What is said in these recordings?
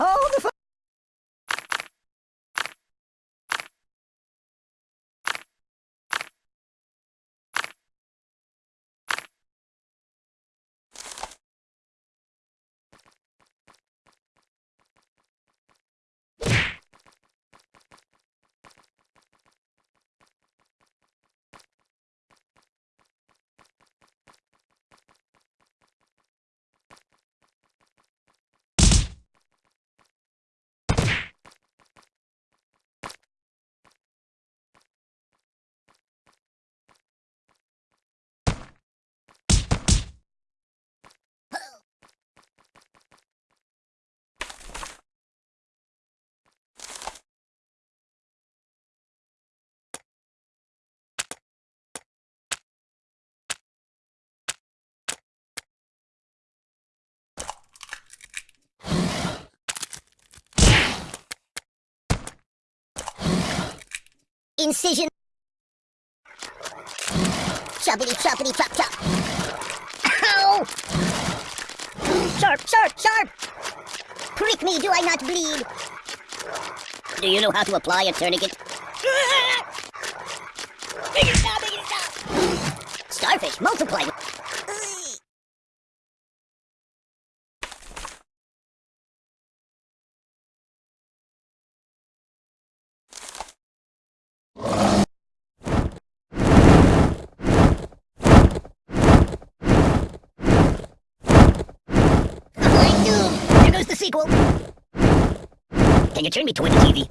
Hold the Incision. Choppity choppity chop chop. Ow! Sharp, sharp, sharp! Prick me, do I not bleed? Do you know how to apply a tourniquet? Make it stop, make it stop! Starfish, multiply. Sequel! Can you turn me toward the TV?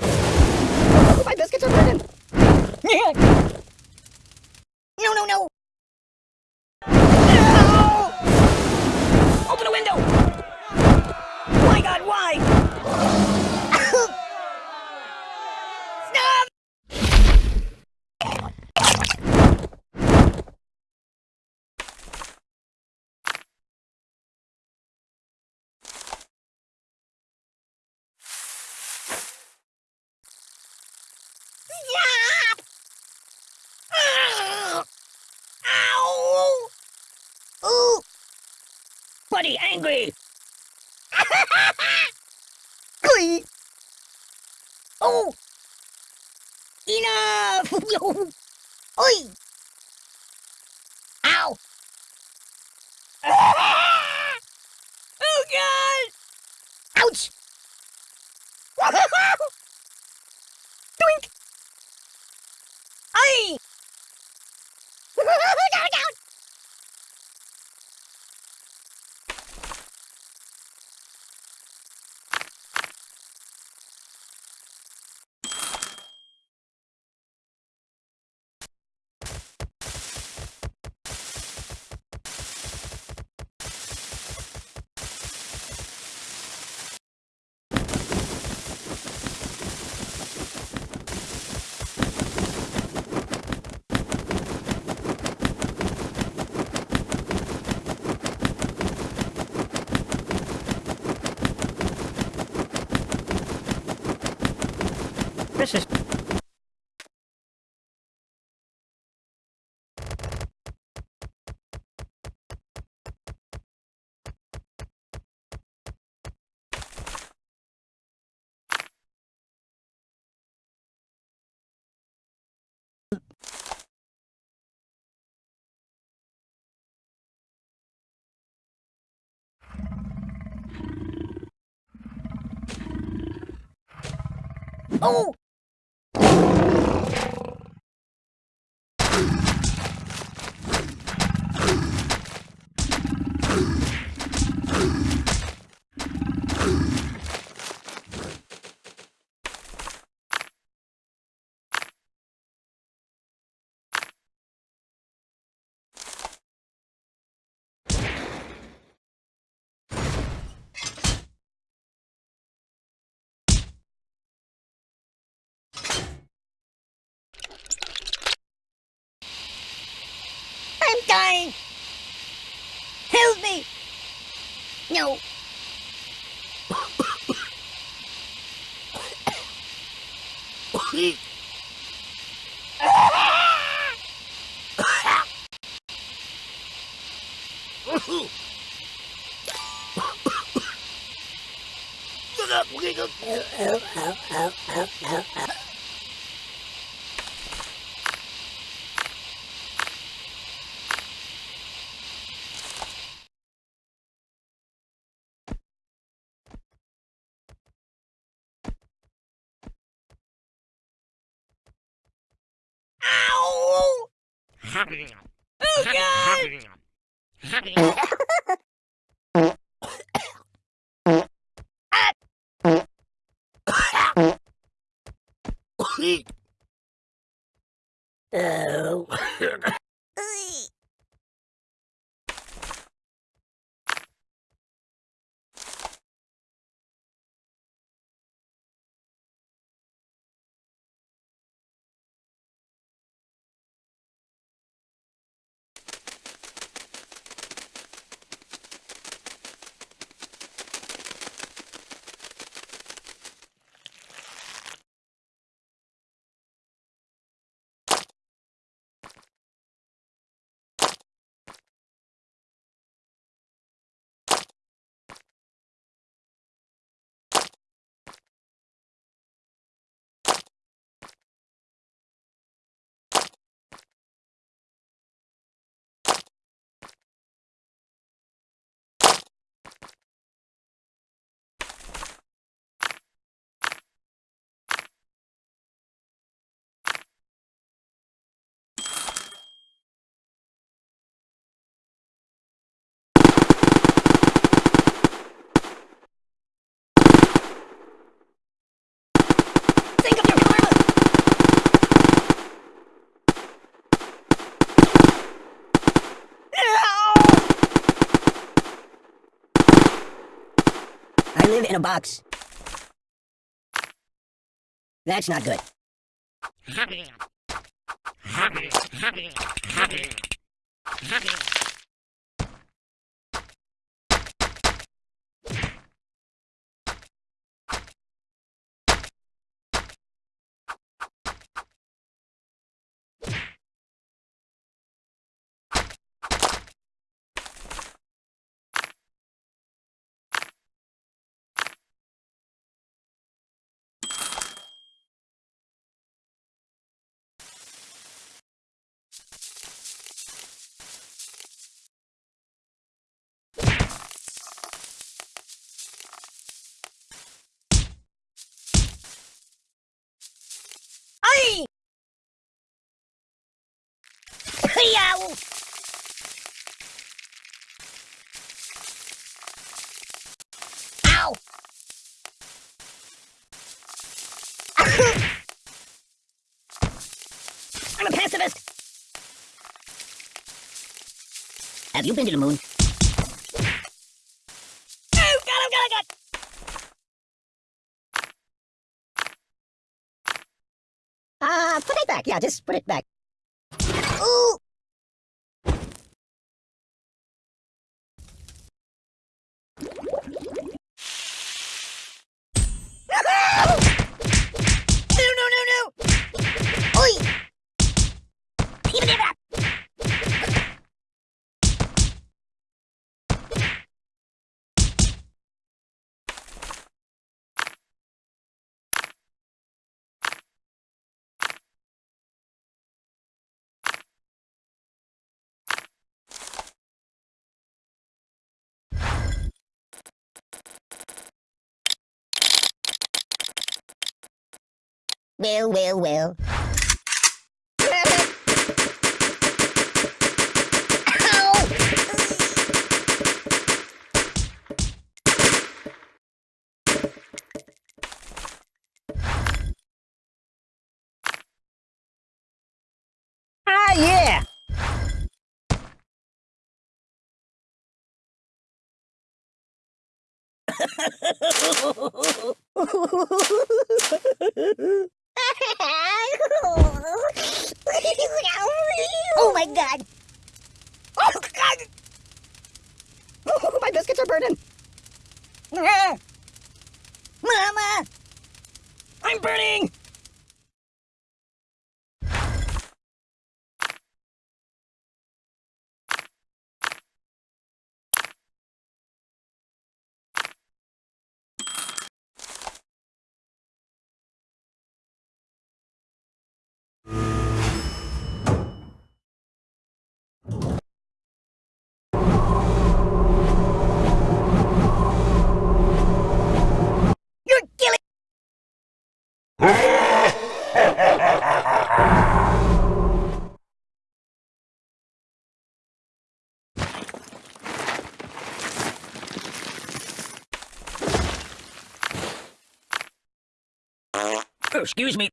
Oh, my biscuits are burning. No, no, no! No! Open the window! My God, why? Stop! Stop! Ow! Ooh! Buddy, angry. Oh! Enough! Oi! しお you. nhau Hãy subscribe cho kênh Ghiền Mì Gõ Để không bỏ lỡ những video hấp dẫn Oh God! in a box. That's not good. Ay! Yow! Ow! I'm a pacifist. Have you been to the moon? Oh God! Oh God! Oh God! Uh, put it back. Yeah, just put it back. Ooh! No! No! No! No! Oi! Even it up! Well, well, well. Ah, yeah! oh my god! Oh God! Oh, my biscuits are burning. Mama! I'm burning! Oh, excuse me.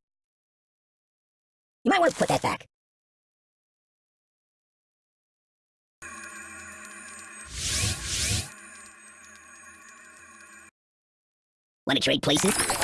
You might want to put that back. Want to trade places?